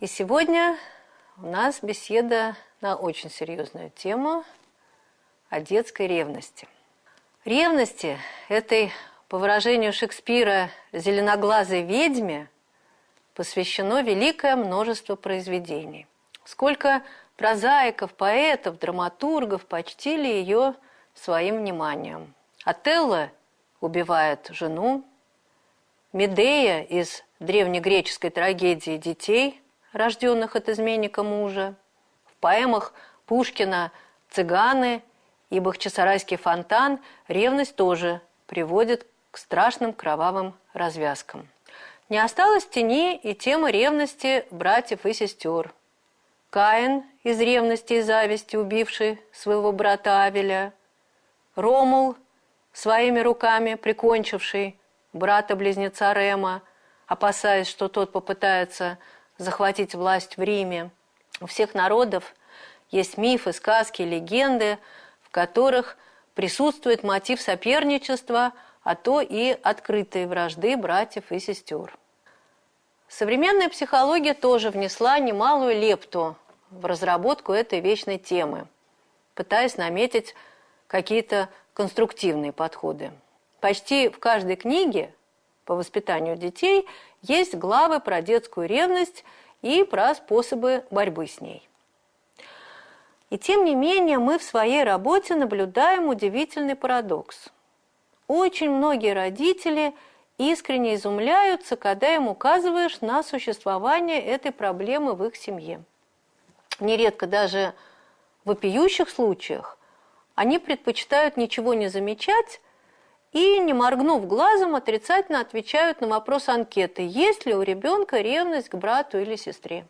И сегодня у нас беседа на очень серьезную тему о детской ревности. Ревности этой, по выражению Шекспира, зеленоглазой ведьме посвящено великое множество произведений. Сколько прозаиков, поэтов, драматургов почтили ее своим вниманием. Отелло убивает жену, Медея из древнегреческой трагедии детей, рожденных от изменника мужа, в поэмах Пушкина «Цыганы» и «Бахчисарайский фонтан» ревность тоже приводит к страшным кровавым развязкам. Не осталось тени и тема ревности братьев и сестер. Каин из ревности и зависти, убивший своего брата Авеля, Ромул, своими руками прикончивший брата-близнеца Рема, опасаясь, что тот попытается захватить власть в Риме. У всех народов есть мифы, сказки, легенды, в которых присутствует мотив соперничества, а то и открытой вражды братьев и сестер. Современная психология тоже внесла немалую лепту в разработку этой вечной темы, пытаясь наметить какие-то конструктивные подходы. Почти в каждой книге по воспитанию детей есть главы про детскую ревность и про способы борьбы с ней. И тем не менее мы в своей работе наблюдаем удивительный парадокс. Очень многие родители искренне изумляются, когда им указываешь на существование этой проблемы в их семье. Нередко даже в вопиющих случаях они предпочитают ничего не замечать и, не моргнув глазом, отрицательно отвечают на вопрос анкеты, есть ли у ребенка ревность к брату или сестре.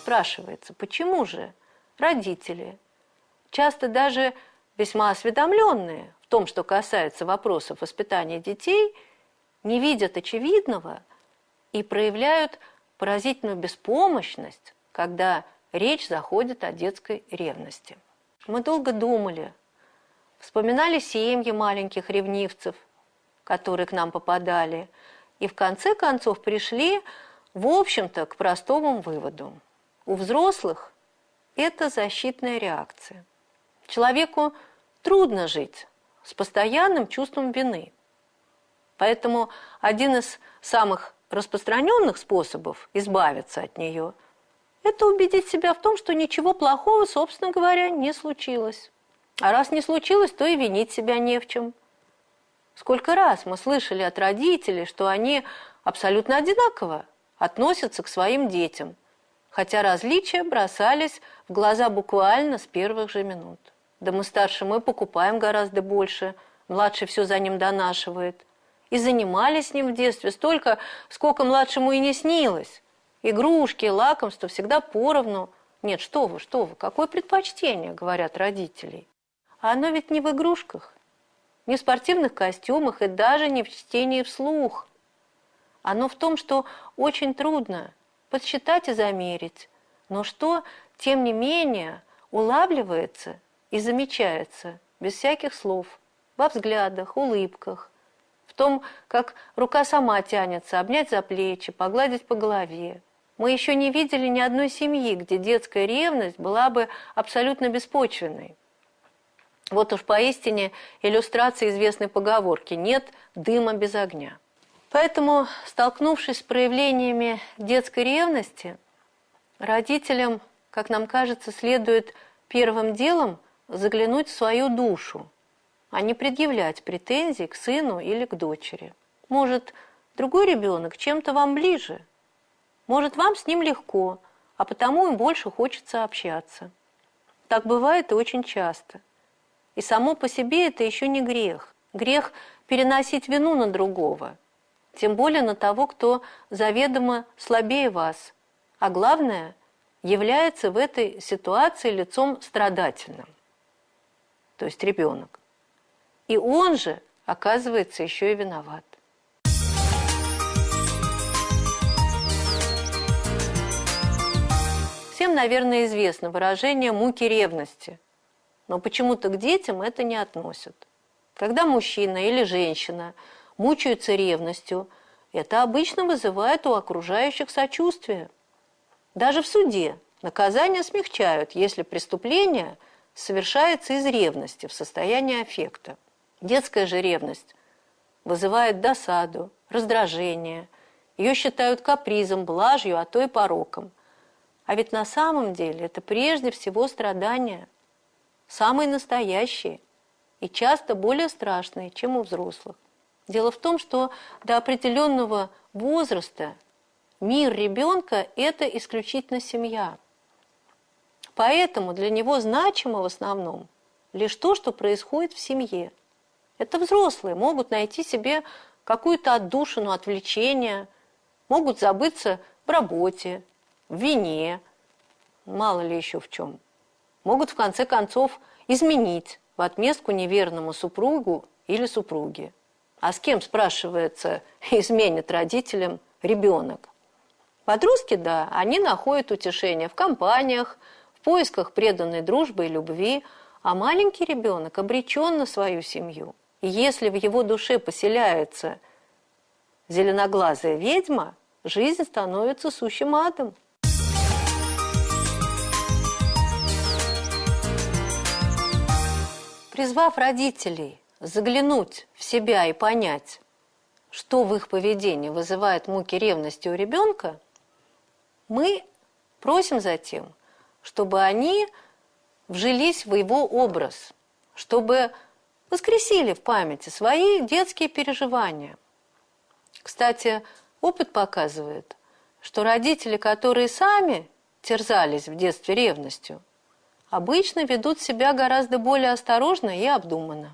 Спрашивается, почему же родители, часто даже весьма осведомленные в том, что касается вопросов воспитания детей, не видят очевидного и проявляют поразительную беспомощность, когда речь заходит о детской ревности. Мы долго думали, вспоминали семьи маленьких ревнивцев, которые к нам попадали, и в конце концов пришли, в общем-то, к простому выводу. У взрослых это защитная реакция. Человеку трудно жить с постоянным чувством вины. Поэтому один из самых распространенных способов избавиться от нее – это убедить себя в том, что ничего плохого, собственно говоря, не случилось. А раз не случилось, то и винить себя не в чем. Сколько раз мы слышали от родителей, что они абсолютно одинаково относятся к своим детям, хотя различия бросались в глаза буквально с первых же минут. Да мы старше, мы покупаем гораздо больше, младший все за ним донашивает и занимались с ним в детстве столько, сколько младшему и не снилось. Игрушки, лакомства всегда поровну. Нет, что вы, что вы, какое предпочтение, говорят родители. А оно ведь не в игрушках, не в спортивных костюмах и даже не в чтении вслух. Оно в том, что очень трудно подсчитать и замерить, но что, тем не менее, улавливается и замечается без всяких слов, во взглядах, улыбках, том, как рука сама тянется, обнять за плечи, погладить по голове. Мы еще не видели ни одной семьи, где детская ревность была бы абсолютно беспочвенной. Вот уж поистине иллюстрация известной поговорки «нет дыма без огня». Поэтому, столкнувшись с проявлениями детской ревности, родителям, как нам кажется, следует первым делом заглянуть в свою душу, а не предъявлять претензий к сыну или к дочери. Может, другой ребенок чем-то вам ближе, может, вам с ним легко, а потому им больше хочется общаться. Так бывает и очень часто. И само по себе это еще не грех. Грех переносить вину на другого, тем более на того, кто заведомо слабее вас, а главное, является в этой ситуации лицом страдательным, то есть ребенок. И он же, оказывается, еще и виноват. Всем, наверное, известно выражение «муки ревности», но почему-то к детям это не относят. Когда мужчина или женщина мучаются ревностью, это обычно вызывает у окружающих сочувствие. Даже в суде наказания смягчают, если преступление совершается из ревности в состоянии аффекта. Детская же ревность вызывает досаду, раздражение. Ее считают капризом, блажью, а то и пороком. А ведь на самом деле это прежде всего страдания, самые настоящие и часто более страшные, чем у взрослых. Дело в том, что до определенного возраста мир ребенка – это исключительно семья. Поэтому для него значимо в основном лишь то, что происходит в семье. Это взрослые могут найти себе какую-то отдушину, отвлечение, могут забыться в работе, в вине, мало ли еще в чем. Могут в конце концов изменить в отместку неверному супругу или супруге. А с кем, спрашивается, изменит родителям ребенок? Подростки, да, они находят утешение в компаниях, в поисках преданной дружбы и любви, а маленький ребенок обречен на свою семью. И если в его душе поселяется зеленоглазая ведьма, жизнь становится сущим адом. Призвав родителей заглянуть в себя и понять, что в их поведении вызывает муки ревности у ребенка, мы просим затем, чтобы они вжились в его образ, чтобы воскресили в памяти свои детские переживания. Кстати, опыт показывает, что родители, которые сами терзались в детстве ревностью, обычно ведут себя гораздо более осторожно и обдуманно.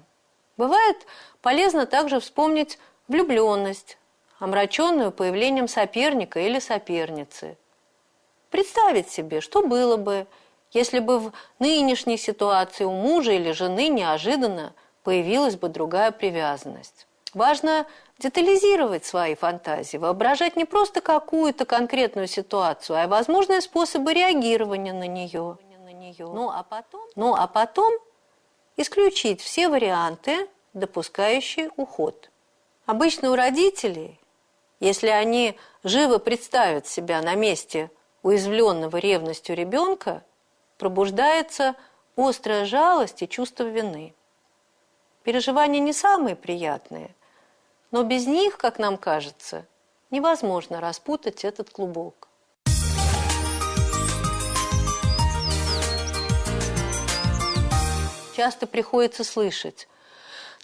Бывает полезно также вспомнить влюбленность, омраченную появлением соперника или соперницы. Представить себе, что было бы, если бы в нынешней ситуации у мужа или жены неожиданно появилась бы другая привязанность. Важно детализировать свои фантазии, воображать не просто какую-то конкретную ситуацию, а возможные способы реагирования на нее. Ну а потом, ну, а потом исключить все варианты, допускающие уход. Обычно у родителей, если они живо представят себя на месте уязвленного ревностью ребенка, пробуждается острая жалость и чувство вины. Переживания не самые приятные, но без них, как нам кажется, невозможно распутать этот клубок. Часто приходится слышать,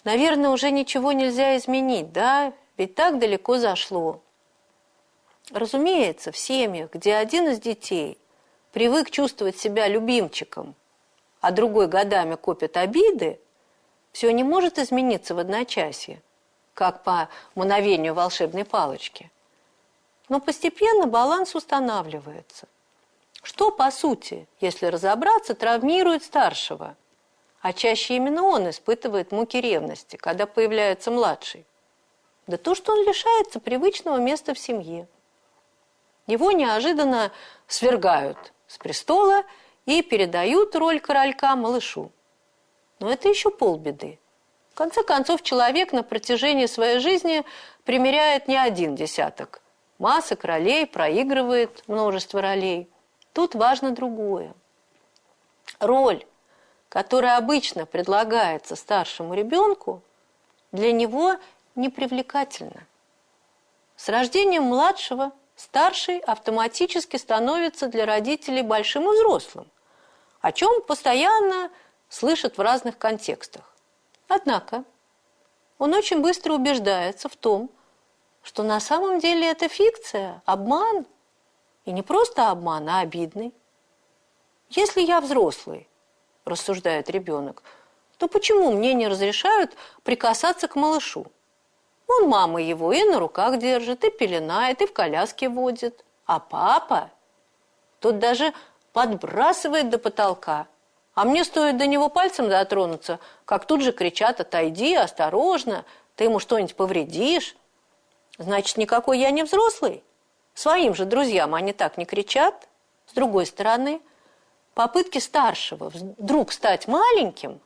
наверное, уже ничего нельзя изменить, да, ведь так далеко зашло. Разумеется, в семьях, где один из детей привык чувствовать себя любимчиком, а другой годами копит обиды, все не может измениться в одночасье, как по мановению волшебной палочки. Но постепенно баланс устанавливается. Что, по сути, если разобраться, травмирует старшего? А чаще именно он испытывает муки ревности, когда появляется младший. Да то, что он лишается привычного места в семье. Его неожиданно свергают с престола и передают роль королька малышу. Но это еще полбеды. В конце концов, человек на протяжении своей жизни примеряет не один десяток. Масок ролей, проигрывает множество ролей. Тут важно другое. Роль, которая обычно предлагается старшему ребенку, для него непривлекательна. С рождением младшего старший автоматически становится для родителей большим и взрослым, о чем постоянно слышат в разных контекстах. Однако он очень быстро убеждается в том, что на самом деле это фикция, обман. И не просто обман, а обидный. Если я взрослый, рассуждает ребенок, то почему мне не разрешают прикасаться к малышу? Он мама его и на руках держит, и пеленает, и в коляске водит. А папа, тот даже подбрасывает до потолка, а мне стоит до него пальцем дотронуться, как тут же кричат «отойди, осторожно, ты ему что-нибудь повредишь». Значит, никакой я не взрослый. Своим же друзьям они так не кричат. С другой стороны, попытки старшего вдруг стать маленьким,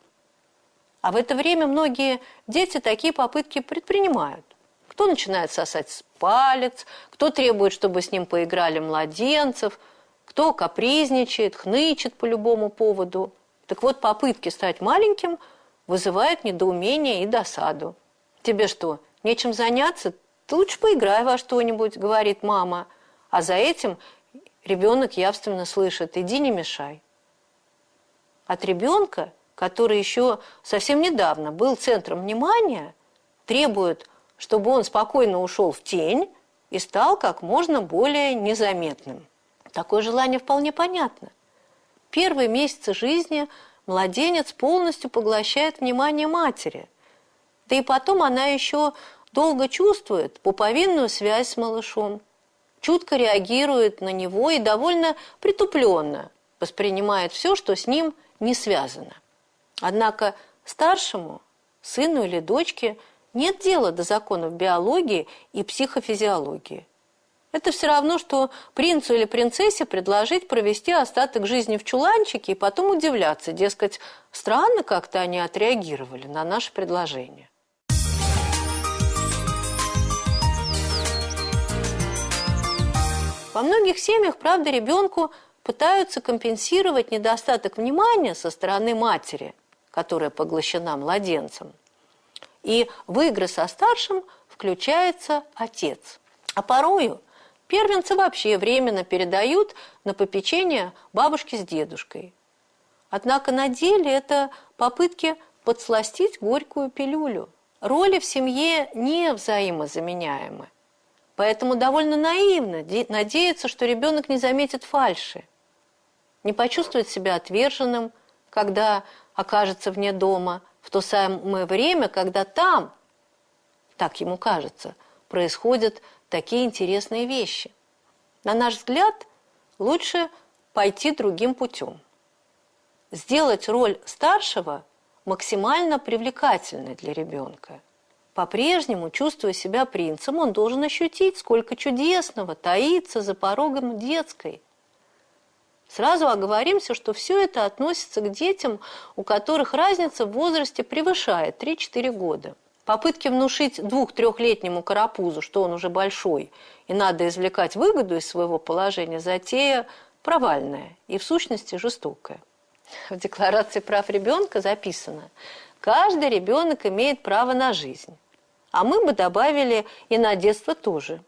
а в это время многие дети такие попытки предпринимают. Кто начинает сосать палец, кто требует, чтобы с ним поиграли младенцев, кто капризничает, хнычет по любому поводу. Так вот, попытки стать маленьким вызывают недоумение и досаду. Тебе что, нечем заняться? Ты лучше поиграй во что-нибудь, говорит мама. А за этим ребенок явственно слышит, иди не мешай. От ребенка, который еще совсем недавно был центром внимания, требует, чтобы он спокойно ушел в тень и стал как можно более незаметным. Такое желание вполне понятно. Первые месяцы жизни младенец полностью поглощает внимание матери. Да и потом она еще долго чувствует пуповинную связь с малышом, чутко реагирует на него и довольно притупленно воспринимает все, что с ним не связано. Однако старшему, сыну или дочке, нет дела до законов биологии и психофизиологии. Это все равно, что принцу или принцессе предложить провести остаток жизни в чуланчике и потом удивляться, дескать, странно как-то они отреагировали на наше предложение. Во многих семьях, правда, ребенку пытаются компенсировать недостаток внимания со стороны матери, которая поглощена младенцем. И в игры со старшим включается отец. А порою первенцы вообще временно передают на попечение бабушки с дедушкой. Однако на деле это попытки подсластить горькую пилюлю. Роли в семье не взаимозаменяемы. Поэтому довольно наивно надеяться, что ребенок не заметит фальши, не почувствует себя отверженным, когда окажется вне дома, в то самое время, когда там, так ему кажется, происходят такие интересные вещи. На наш взгляд, лучше пойти другим путем. Сделать роль старшего максимально привлекательной для ребенка – по-прежнему, чувствуя себя принцем, он должен ощутить, сколько чудесного таится за порогом детской. Сразу оговоримся, что все это относится к детям, у которых разница в возрасте превышает 3-4 года. Попытки внушить двух-трехлетнему карапузу, что он уже большой, и надо извлекать выгоду из своего положения, затея провальная и в сущности жестокая. В Декларации прав ребенка записано, каждый ребенок имеет право на жизнь а мы бы добавили и на детство тоже.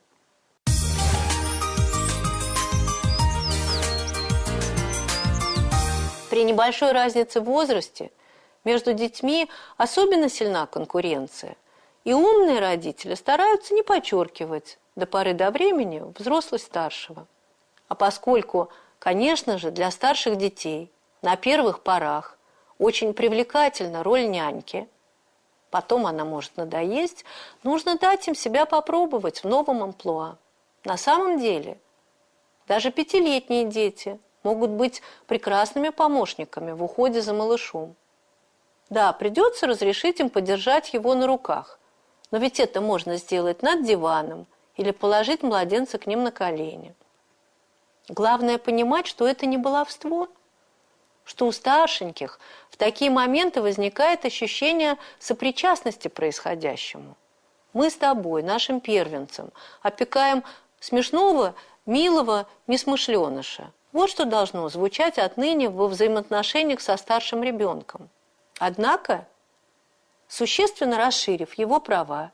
При небольшой разнице в возрасте между детьми особенно сильна конкуренция. И умные родители стараются не подчеркивать до поры до времени взрослость старшего. А поскольку, конечно же, для старших детей на первых порах очень привлекательна роль няньки – потом она может надоесть, нужно дать им себя попробовать в новом амплуа. На самом деле, даже пятилетние дети могут быть прекрасными помощниками в уходе за малышом. Да, придется разрешить им подержать его на руках, но ведь это можно сделать над диваном или положить младенца к ним на колени. Главное понимать, что это не баловство – что у старшеньких в такие моменты возникает ощущение сопричастности происходящему. Мы с тобой, нашим первенцем, опекаем смешного, милого несмышленыша. Вот что должно звучать отныне во взаимоотношениях со старшим ребенком. Однако, существенно расширив его права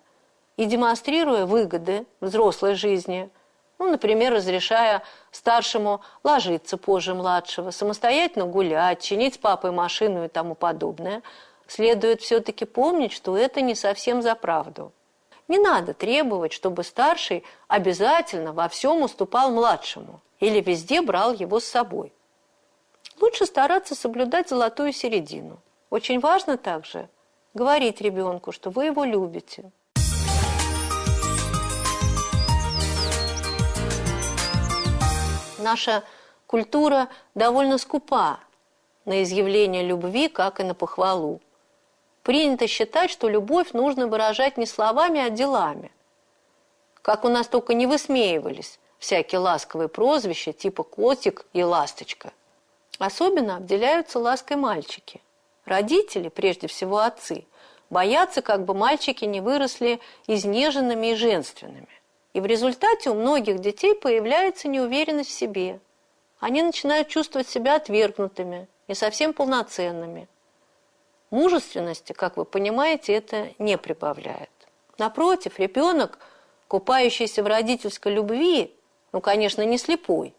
и демонстрируя выгоды взрослой жизни – ну, например, разрешая старшему ложиться позже младшего, самостоятельно гулять, чинить с папой машину и тому подобное, следует все-таки помнить, что это не совсем за правду. Не надо требовать, чтобы старший обязательно во всем уступал младшему или везде брал его с собой. Лучше стараться соблюдать золотую середину. Очень важно также говорить ребенку, что вы его любите, Наша культура довольно скупа на изъявление любви, как и на похвалу. Принято считать, что любовь нужно выражать не словами, а делами. Как у нас только не высмеивались всякие ласковые прозвища типа «котик» и «ласточка». Особенно обделяются лаской мальчики. Родители, прежде всего отцы, боятся, как бы мальчики не выросли изнеженными и женственными. И в результате у многих детей появляется неуверенность в себе. Они начинают чувствовать себя отвергнутыми, не совсем полноценными. Мужественности, как вы понимаете, это не прибавляет. Напротив, ребенок, купающийся в родительской любви, ну, конечно, не слепой,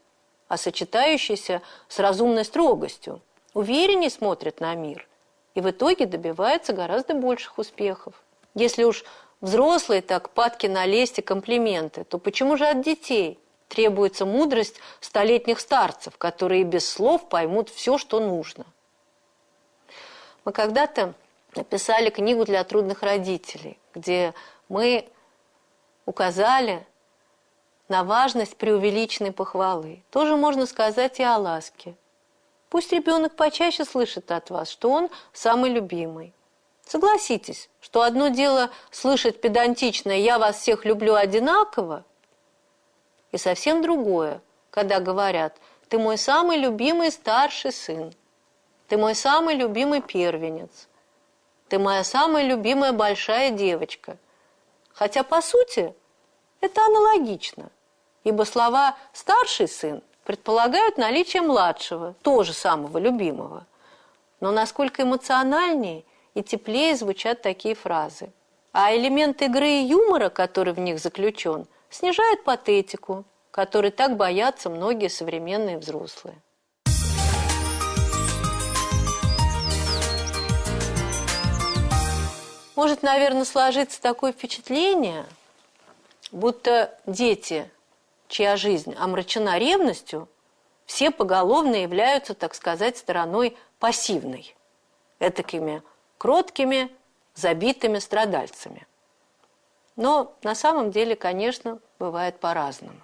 а сочетающийся с разумной строгостью, увереннее смотрит на мир и в итоге добивается гораздо больших успехов. Если уж взрослые так падки на лесть и комплименты, то почему же от детей требуется мудрость столетних старцев, которые без слов поймут все, что нужно? Мы когда-то написали книгу для трудных родителей, где мы указали на важность преувеличенной похвалы. Тоже можно сказать и о ласке. Пусть ребенок почаще слышит от вас, что он самый любимый. Согласитесь, что одно дело слышать педантичное «я вас всех люблю одинаково», и совсем другое, когда говорят «ты мой самый любимый старший сын», «ты мой самый любимый первенец», «ты моя самая любимая большая девочка». Хотя, по сути, это аналогично, ибо слова «старший сын» предполагают наличие младшего, тоже самого любимого. Но насколько эмоциональнее и теплее звучат такие фразы. А элемент игры и юмора, который в них заключен, снижает патетику, которой так боятся многие современные взрослые. Может, наверное, сложиться такое впечатление, будто дети чья жизнь омрачена ревностью, все поголовно являются, так сказать, стороной пассивной, этакими кроткими, забитыми страдальцами. Но на самом деле, конечно, бывает по-разному.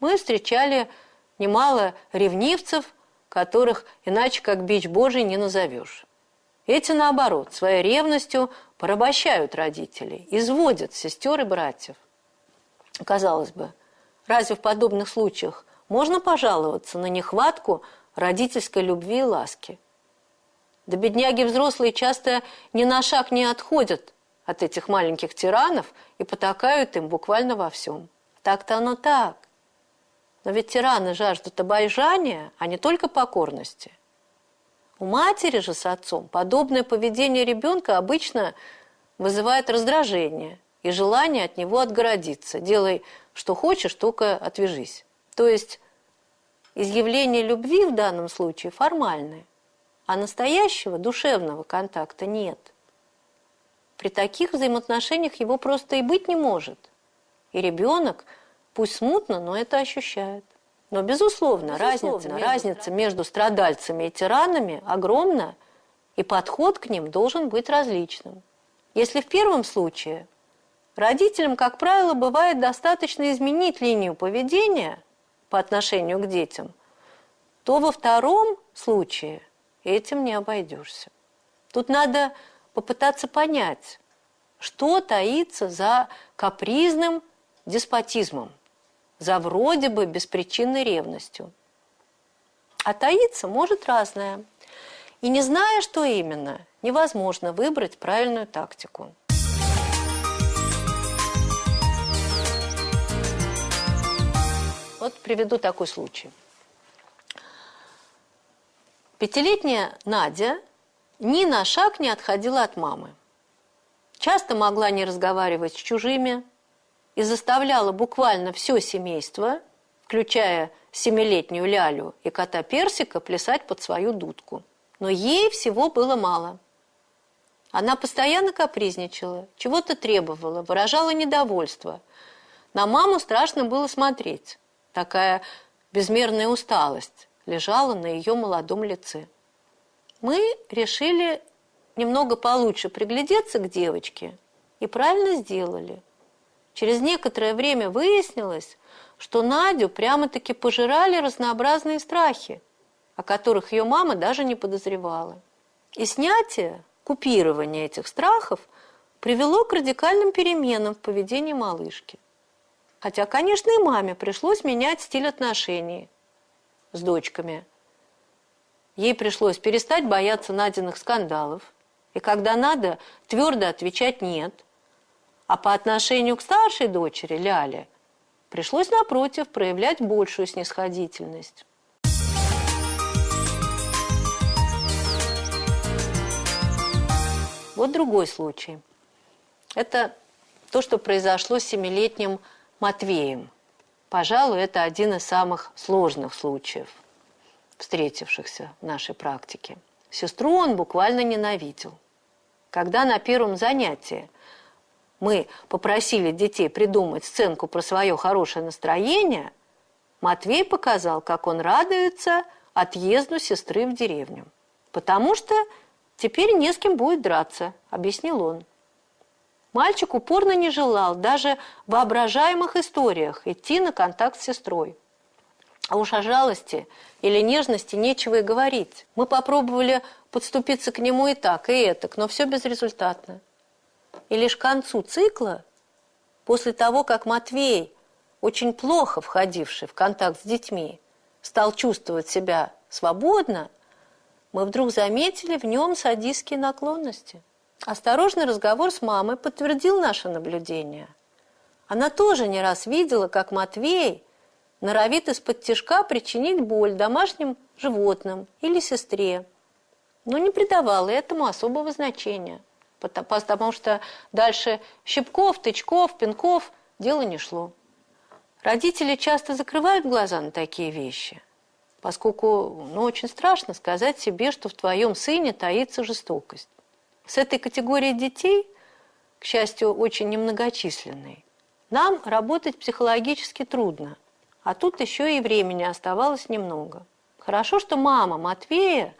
Мы встречали немало ревнивцев, которых иначе как бич Божий не назовешь. Эти, наоборот, своей ревностью порабощают родителей, изводят сестер и братьев. Казалось бы, Разве в подобных случаях можно пожаловаться на нехватку родительской любви и ласки? Да бедняги взрослые часто ни на шаг не отходят от этих маленьких тиранов и потакают им буквально во всем. Так-то оно так. Но ведь тираны жаждут обожания, а не только покорности. У матери же с отцом подобное поведение ребенка обычно вызывает раздражение и желание от него отгородиться. Делай что хочешь, только отвяжись. То есть изъявление любви в данном случае формальное, а настоящего душевного контакта нет. При таких взаимоотношениях его просто и быть не может. И ребенок, пусть смутно, но это ощущает. Но, безусловно, безусловно разница, между... разница между страдальцами и тиранами огромна, и подход к ним должен быть различным. Если в первом случае Родителям, как правило, бывает достаточно изменить линию поведения по отношению к детям, то во втором случае этим не обойдешься. Тут надо попытаться понять, что таится за капризным деспотизмом, за вроде бы беспричинной ревностью. А таится может разное. И не зная, что именно, невозможно выбрать правильную тактику. Вот приведу такой случай. Пятилетняя Надя ни на шаг не отходила от мамы. Часто могла не разговаривать с чужими и заставляла буквально все семейство, включая семилетнюю Лялю и кота Персика, плясать под свою дудку. Но ей всего было мало. Она постоянно капризничала, чего-то требовала, выражала недовольство. На маму страшно было смотреть такая безмерная усталость лежала на ее молодом лице. Мы решили немного получше приглядеться к девочке и правильно сделали. Через некоторое время выяснилось, что Надю прямо-таки пожирали разнообразные страхи, о которых ее мама даже не подозревала. И снятие, купирование этих страхов привело к радикальным переменам в поведении малышки. Хотя, конечно, и маме пришлось менять стиль отношений с дочками. Ей пришлось перестать бояться Надиных скандалов И когда надо, твердо отвечать «нет». А по отношению к старшей дочери, Ляле, пришлось, напротив, проявлять большую снисходительность. Вот другой случай. Это то, что произошло с семилетним Матвеем. Пожалуй, это один из самых сложных случаев, встретившихся в нашей практике. Сестру он буквально ненавидел. Когда на первом занятии мы попросили детей придумать сценку про свое хорошее настроение, Матвей показал, как он радуется отъезду сестры в деревню. Потому что теперь не с кем будет драться, объяснил он. Мальчик упорно не желал даже в воображаемых историях идти на контакт с сестрой. А уж о жалости или нежности нечего и говорить. Мы попробовали подступиться к нему и так, и этак, но все безрезультатно. И лишь к концу цикла, после того, как Матвей, очень плохо входивший в контакт с детьми, стал чувствовать себя свободно, мы вдруг заметили в нем садистские наклонности. Осторожный разговор с мамой подтвердил наше наблюдение. Она тоже не раз видела, как Матвей норовит из-под тяжка причинить боль домашним животным или сестре, но не придавала этому особого значения потому что дальше щипков, тычков, пинков дело не шло. Родители часто закрывают глаза на такие вещи, поскольку ну, очень страшно сказать себе, что в твоем сыне таится жестокость. С этой категорией детей, к счастью, очень немногочисленной, нам работать психологически трудно, а тут еще и времени оставалось немного. Хорошо, что мама Матвея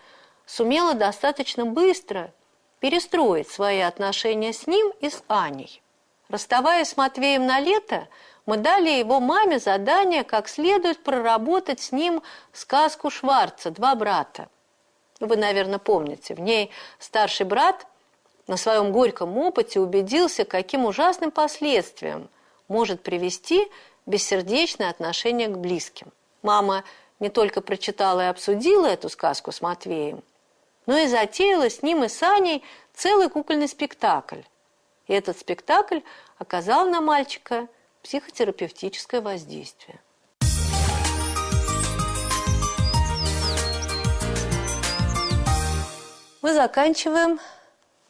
сумела достаточно быстро перестроить свои отношения с ним и с Аней. Расставаясь с Матвеем на лето, мы дали его маме задание, как следует проработать с ним сказку Шварца «Два брата». Вы, наверное, помните, в ней старший брат на своем горьком опыте убедился, каким ужасным последствиям может привести бессердечное отношение к близким. Мама не только прочитала и обсудила эту сказку с Матвеем, но и затеяла с ним и с Аней целый кукольный спектакль. И этот спектакль оказал на мальчика психотерапевтическое воздействие. Мы заканчиваем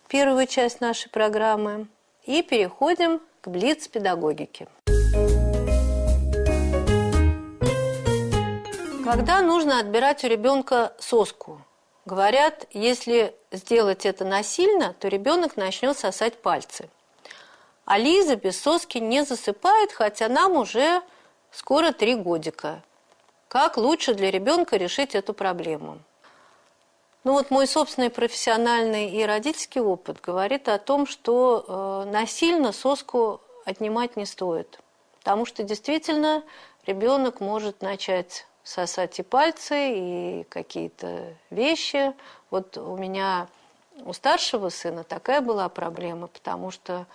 первую часть нашей программы и переходим к блиц-педагогике. Когда нужно отбирать у ребенка соску – Говорят, если сделать это насильно, то ребенок начнет сосать пальцы. А Лиза без соски не засыпает, хотя нам уже скоро три годика. Как лучше для ребенка решить эту проблему? Ну вот мой собственный профессиональный и родительский опыт говорит о том, что э, насильно соску отнимать не стоит. Потому что действительно ребенок может начать сосать и пальцы, и какие-то вещи. Вот у меня, у старшего сына такая была проблема, потому что,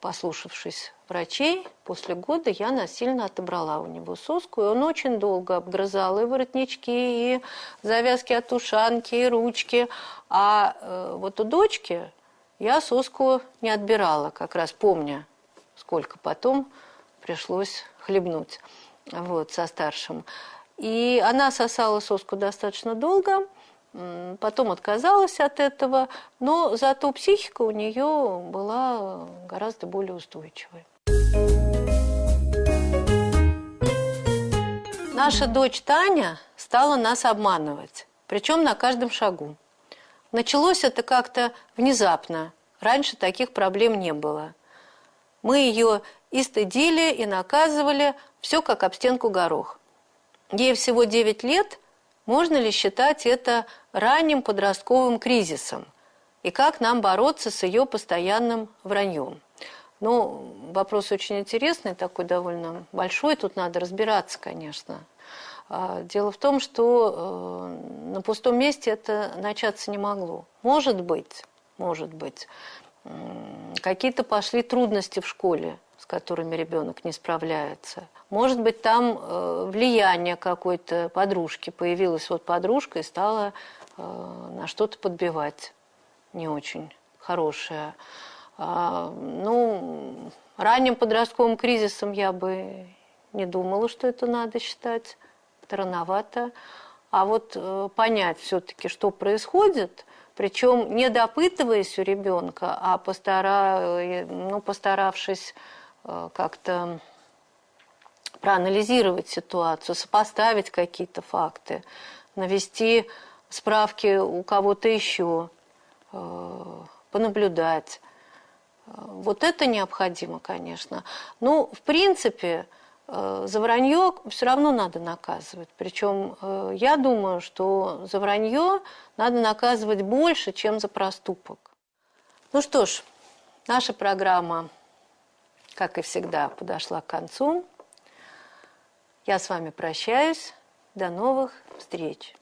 послушавшись врачей, после года я насильно отобрала у него соску, и он очень долго обгрызал и воротнички, и завязки от ушанки, и ручки. А э, вот у дочки я соску не отбирала, как раз помня, сколько потом пришлось хлебнуть вот, со старшим. И она сосала соску достаточно долго, потом отказалась от этого, но зато психика у нее была гораздо более устойчивой. Наша дочь Таня стала нас обманывать, причем на каждом шагу. Началось это как-то внезапно, раньше таких проблем не было. Мы ее и стыдили, и наказывали, все как об стенку горох. Ей всего 9 лет, можно ли считать это ранним подростковым кризисом? И как нам бороться с ее постоянным враньем? Ну, вопрос очень интересный, такой довольно большой, тут надо разбираться, конечно. А, дело в том, что э, на пустом месте это начаться не могло. Может быть, может быть, какие-то пошли трудности в школе, с которыми ребенок не справляется. Может быть, там э, влияние какой-то подружки. Появилась вот подружка и стала на что-то подбивать. не очень хорошая. А, ну, ранним подростковым кризисом я бы не думала, что это надо считать. Это рановато. А вот э, понять все-таки, что происходит, причем не допытываясь у ребенка, а постара, ну, постаравшись э, как-то проанализировать ситуацию, сопоставить какие-то факты, навести справки у кого-то еще, э, понаблюдать. Вот это необходимо, конечно. Ну, в принципе, э, за вранье все равно надо наказывать. Причем э, я думаю, что за вранье надо наказывать больше, чем за проступок. Ну что ж, наша программа, как и всегда, подошла к концу. Я с вами прощаюсь. До новых встреч!